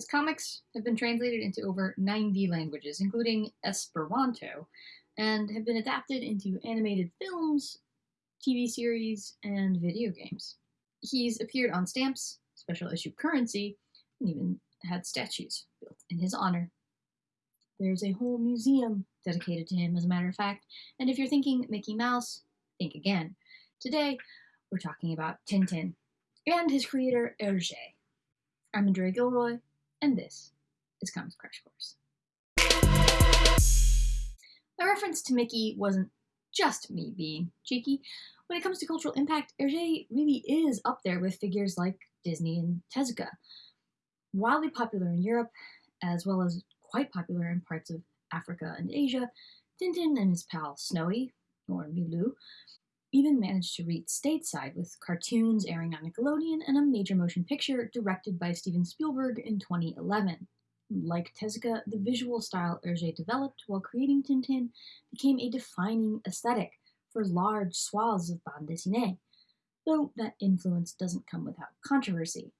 His comics have been translated into over 90 languages, including Esperanto, and have been adapted into animated films, TV series, and video games. He's appeared on stamps, special issue currency, and even had statues built in his honor. There's a whole museum dedicated to him, as a matter of fact, and if you're thinking Mickey Mouse, think again. Today, we're talking about Tintin and his creator, Hergé. I'm Andrea Gilroy, and this is Comics Crash Course. My reference to Mickey wasn't just me being cheeky. When it comes to cultural impact, Hergé really is up there with figures like Disney and Tezuka. Wildly popular in Europe, as well as quite popular in parts of Africa and Asia, Tintin and his pal Snowy, or Milou, even managed to reach stateside with cartoons airing on Nickelodeon and a major motion picture directed by Steven Spielberg in 2011. Like Tezuka, the visual style Hergé developed while creating Tintin became a defining aesthetic for large swaths of bande dessinée, though that influence doesn't come without controversy.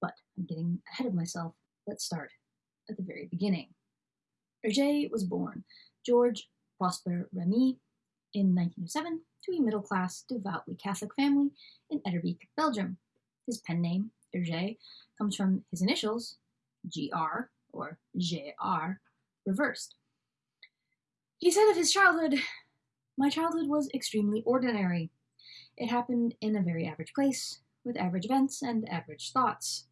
But I'm getting ahead of myself. Let's start at the very beginning. Hergé was born George Prosper Remi in 1907 to a middle class, devoutly Catholic family in Etterbeek, Belgium. His pen name, Hergé, comes from his initials, GR or JR, reversed. He said of his childhood, My childhood was extremely ordinary. It happened in a very average place, with average events and average thoughts.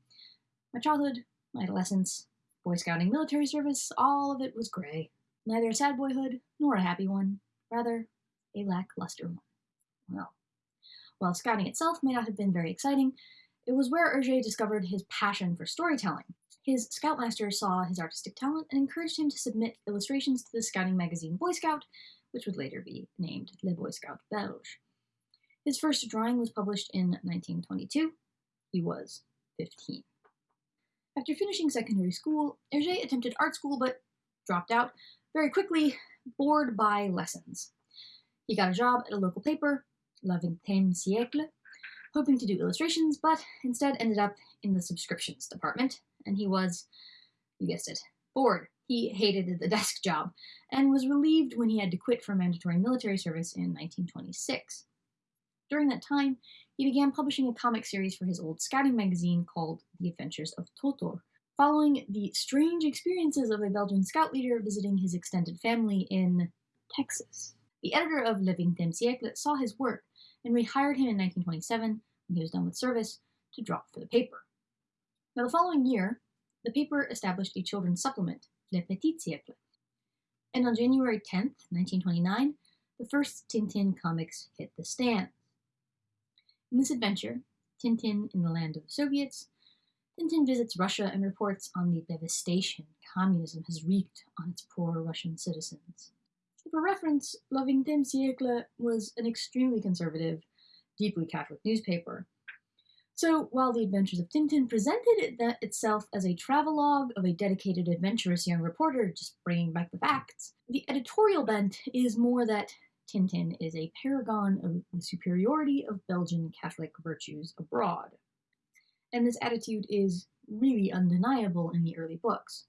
My childhood, my adolescence, Boy Scouting military service, all of it was gray. Neither a sad boyhood nor a happy one, rather a lackluster one. Well, while scouting itself may not have been very exciting, it was where Hergé discovered his passion for storytelling. His scoutmaster saw his artistic talent and encouraged him to submit illustrations to the scouting magazine Boy Scout, which would later be named Le Boy Scout Belge. His first drawing was published in 1922. He was 15. After finishing secondary school, Hergé attempted art school but dropped out very quickly, bored by lessons. He got a job at a local paper, La Vingtième Siècle, hoping to do illustrations, but instead ended up in the subscriptions department, and he was, you guessed it, bored. He hated the desk job, and was relieved when he had to quit for mandatory military service in 1926. During that time, he began publishing a comic series for his old scouting magazine called The Adventures of Totor, following the strange experiences of a Belgian scout leader visiting his extended family in Texas. The editor of Le Vingtième Siècle saw his work and rehired him in 1927, when he was done with service, to draw for the paper. Now, the following year, the paper established a children's supplement, Le Petit Siècle. And on January 10, 1929, the first Tintin comics hit the stands. In this adventure, Tintin in the land of the Soviets, Tintin visits Russia and reports on the devastation communism has wreaked on its poor Russian citizens. For reference, La Vingtième Siècle was an extremely conservative, deeply Catholic newspaper. So, while The Adventures of Tintin presented it itself as a travelogue of a dedicated, adventurous young reporter just bringing back the facts, the editorial bent is more that Tintin is a paragon of the superiority of Belgian Catholic virtues abroad. And this attitude is really undeniable in the early books.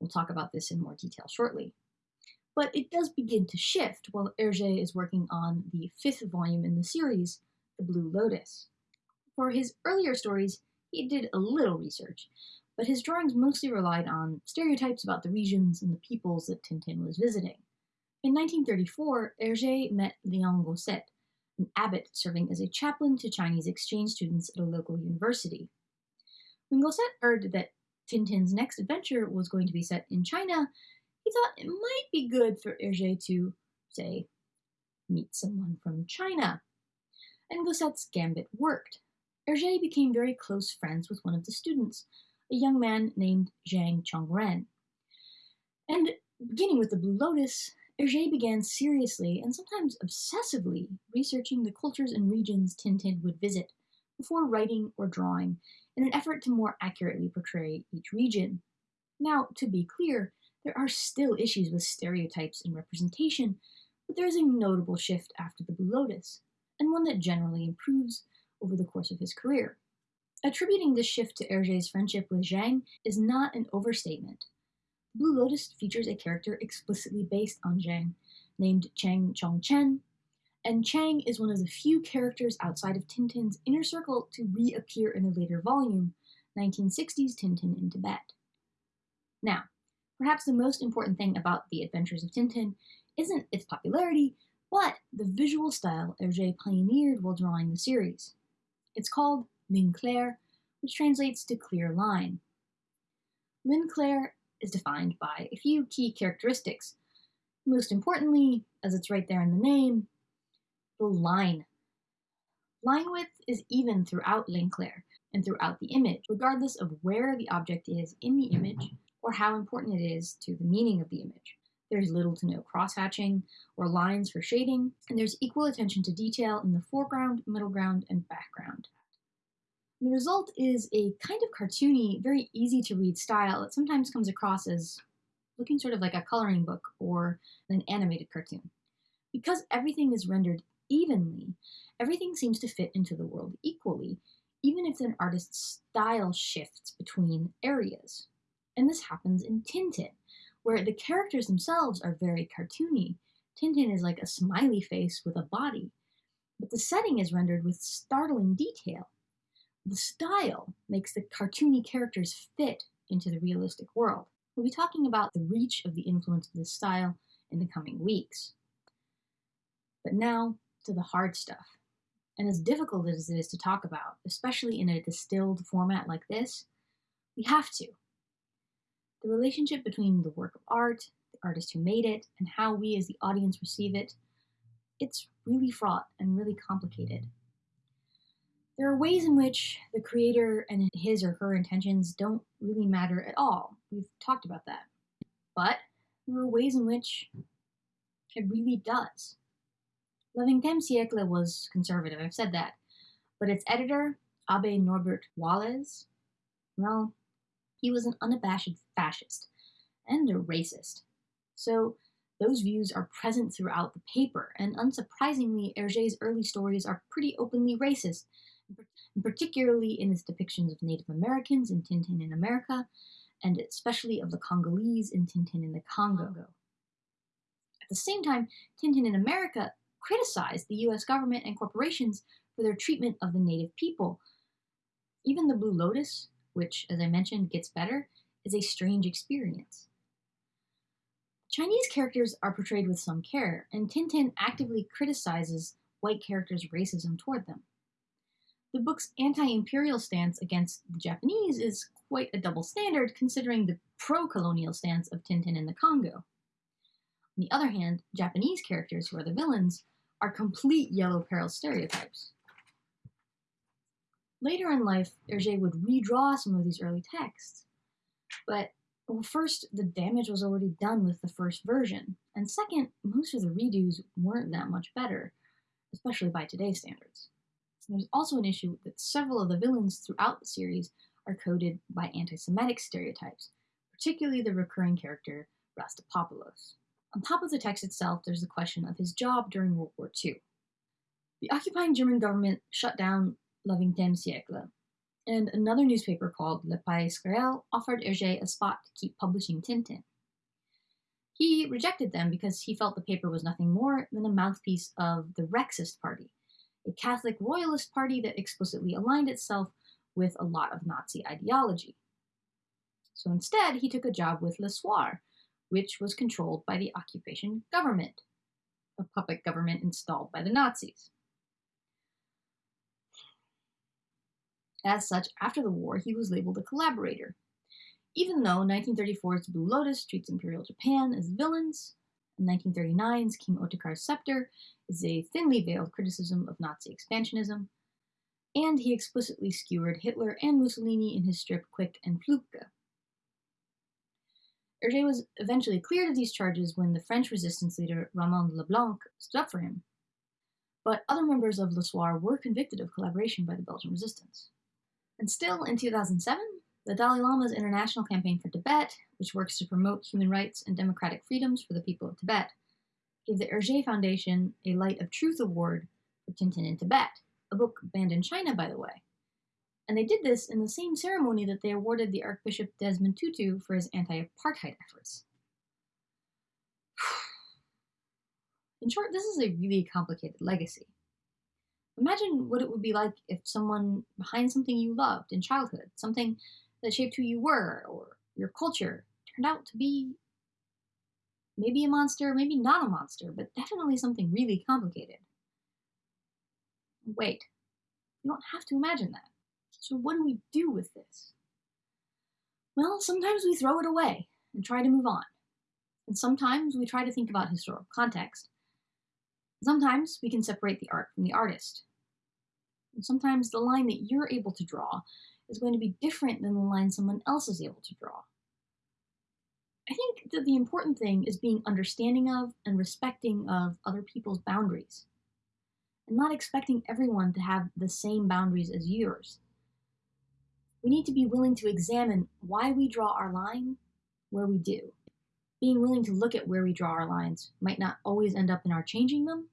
We'll talk about this in more detail shortly. But it does begin to shift while Hergé is working on the fifth volume in the series, The Blue Lotus. For his earlier stories, he did a little research, but his drawings mostly relied on stereotypes about the regions and the peoples that Tintin was visiting. In 1934, Hergé met Léon Gosset, an abbot serving as a chaplain to Chinese exchange students at a local university. When Gosset heard that Tintin's next adventure was going to be set in China, he thought it might be good for Hergé to, say, meet someone from China. And Gosset's gambit worked. Hergé became very close friends with one of the students, a young man named Zhang Chongren. And beginning with the Blue Lotus, Hergé began seriously and sometimes obsessively researching the cultures and regions Tintin would visit before writing or drawing in an effort to more accurately portray each region. Now, to be clear, there are still issues with stereotypes and representation, but there is a notable shift after the Blue Lotus, and one that generally improves over the course of his career. Attributing this shift to Hergé's friendship with Zhang is not an overstatement. Blue Lotus features a character explicitly based on Zhang, named Chang Chongchen, and Chang is one of the few characters outside of Tintin's inner circle to reappear in a later volume, 1960's Tintin in Tibet. Now, perhaps the most important thing about The Adventures of Tintin isn't its popularity, but the visual style Hergé pioneered while drawing the series. It's called ligne claire, which translates to clear line. Ligne claire is defined by a few key characteristics. Most importantly, as it's right there in the name, the line. Line width is even throughout ligne claire and throughout the image, regardless of where the object is in the image or how important it is to the meaning of the image. There's little to no crosshatching or lines for shading, and there's equal attention to detail in the foreground, middle ground, and background. The result is a kind of cartoony, very easy to read style that sometimes comes across as looking sort of like a coloring book or an animated cartoon. Because everything is rendered evenly, everything seems to fit into the world equally, even if an artist's style shifts between areas. And this happens in Tintin, where the characters themselves are very cartoony. Tintin is like a smiley face with a body, but the setting is rendered with startling detail. The style makes the cartoony characters fit into the realistic world. We'll be talking about the reach of the influence of this style in the coming weeks. But now to the hard stuff. And as difficult as it is to talk about, especially in a distilled format like this, we have to. The relationship between the work of art, the artist who made it, and how we as the audience receive it, it's really fraught and really complicated. There are ways in which the creator and his or her intentions don't really matter at all. We've talked about that. But there are ways in which it really does. Le Vingtième siècle was conservative, I've said that. But its editor, Abbe Norbert Wallez, well, he was an unabashed fascist and a racist. So those views are present throughout the paper, and unsurprisingly, Hergé's early stories are pretty openly racist, particularly in its depictions of Native Americans in Tintin in America, and especially of the Congolese in Tintin in the Congo. At the same time, Tintin in America criticized the US government and corporations for their treatment of the native people. Even the Blue Lotus, which, as I mentioned, gets better, is a strange experience. Chinese characters are portrayed with some care, and Tintin actively criticizes white characters' racism toward them. The book's anti imperial stance against the Japanese is quite a double standard considering the pro colonial stance of Tintin in the Congo. On the other hand, Japanese characters who are the villains are complete yellow peril stereotypes. Later in life, Hergé would redraw some of these early texts. But well, first, the damage was already done with the first version, and second, most of the redos weren't that much better, especially by today's standards. There's also an issue that several of the villains throughout the series are coded by anti Semitic stereotypes, particularly the recurring character Rastapopoulos. On top of the text itself, there's the question of his job during World War II. The occupying German government shut down Le Vingtième siècle, and another newspaper called Le Pays Réel offered Hergé a spot to keep publishing Tintin. He rejected them because he felt the paper was nothing more than a mouthpiece of the Rexist Party, a Catholic royalist party that explicitly aligned itself with a lot of Nazi ideology. So instead, he took a job with Le Soir, which was controlled by the occupation government, a puppet government installed by the Nazis. As such, after the war, he was labeled a collaborator. Even though 1934's Blue Lotus treats Imperial Japan as villains, 1939's King Ottokar's Scepter is a thinly veiled criticism of Nazi expansionism, and he explicitly skewered Hitler and Mussolini in his strip Quick and Flupke. Hergé was eventually cleared of these charges when the French resistance leader Raymond Leblanc stood up for him, but other members of Le Soir were convicted of collaboration by the Belgian resistance. And still, in 2007, the Dalai Lama's International Campaign for Tibet, which works to promote human rights and democratic freedoms for the people of Tibet, gave the Hergé Foundation a Light of Truth Award for Tintin in Tibet, a book banned in China, by the way. And they did this in the same ceremony that they awarded the Archbishop Desmond Tutu for his anti apartheid efforts. In short, this is a really complicated legacy. Imagine what it would be like if someone behind something you loved in childhood, something that shaped who you were or your culture, turned out to be maybe a monster, maybe not a monster, but definitely something really complicated. Wait, you don't have to imagine that. So, what do we do with this? Well, sometimes we throw it away and try to move on. And sometimes we try to think about historical context. Sometimes we can separate the art from the artist. And sometimes the line that you're able to draw is going to be different than the line someone else is able to draw. I think that the important thing is being understanding of and respecting of other people's boundaries, and not expecting everyone to have the same boundaries as yours. We need to be willing to examine why we draw our line where we do. Being willing to look at where we draw our lines might not always end up in our changing them,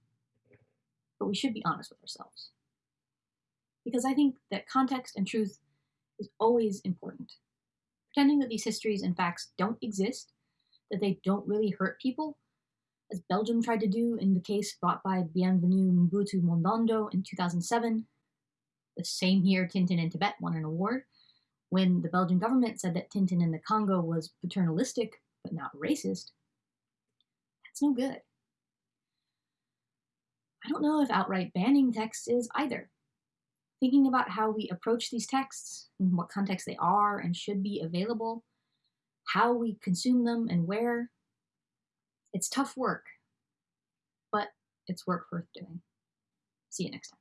but we should be honest with ourselves. Because I think that context and truth is always important pretending that these histories and facts don't exist, that they don't really hurt people, as Belgium tried to do in the case brought by Bienvenu Mobutu Mondondo in 2007. The same year Tintin in Tibet won an award, when the Belgian government said that Tintin in the Congo was paternalistic but not racist. That's no good. I don't know if outright banning texts is either thinking about how we approach these texts, in what context they are and should be available, how we consume them and where. It's tough work, but it's work worth doing. See you next time.